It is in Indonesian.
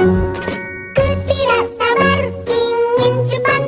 Ku sabar ingin cepat